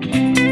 Bye.